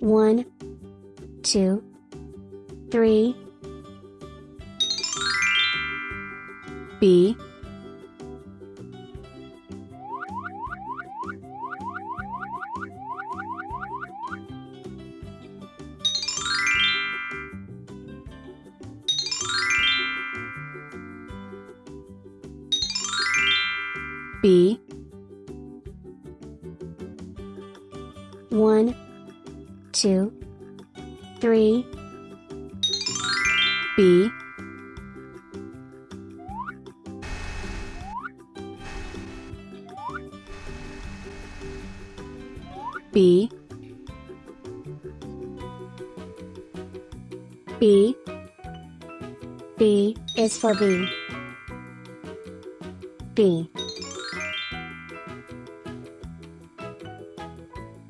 One, two, three. B B one, two, three, B. B. B. B is for B. B.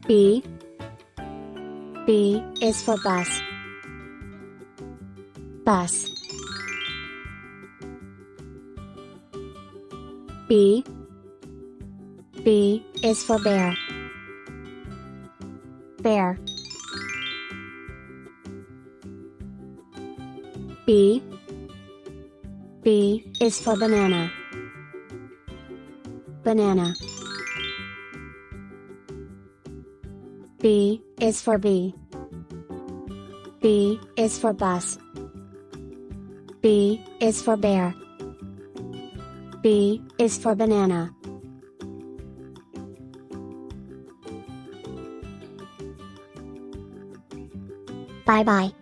B B is for bus. Bus. B. B is for bear. Bear. B. B is for banana. Banana B is for B. B is for bus. B is for bear. B is for banana. Bye bye.